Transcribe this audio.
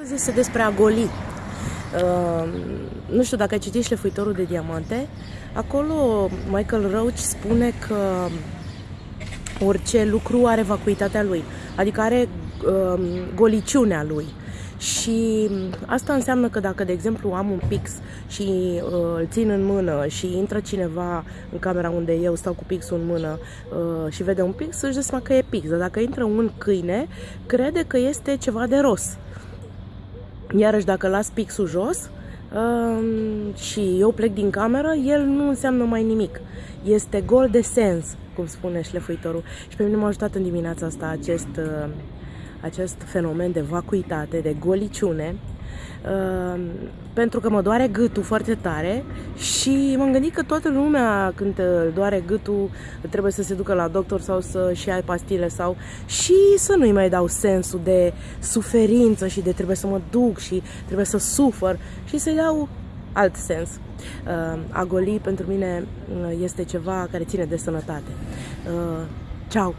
Astăzi este despre a goli. Uh, nu știu dacă ai citit Șlefuitorul de Diamante. Acolo Michael Roach spune că orice lucru are vacuitatea lui, adică are uh, goliciunea lui. Și asta înseamnă că dacă, de exemplu, am un pix și uh, îl țin în mână și intră cineva în camera unde eu stau cu pixul în mână uh, și vede un pix, își dă seama că e pix. Dar dacă intră un câine, crede că este ceva de ros. Iarăși, dacă las pixul jos uh, și eu plec din cameră, el nu înseamnă mai nimic. Este gol de sens, cum spune șlefuitorul. Și pe mine m-a ajutat în dimineața asta acest, uh, acest fenomen de vacuitate, de goliciune, uh, pentru că mă doare gâtul foarte tare și m-am gândit că toată lumea când doare gâtul trebuie să se ducă la doctor sau să-și ai pastile sau și să nu-i mai dau sensul de suferință și de trebuie să mă duc și trebuie să sufăr și să-i dau alt sens. Uh, a goli pentru mine este ceva care ține de sănătate. Uh, ciao!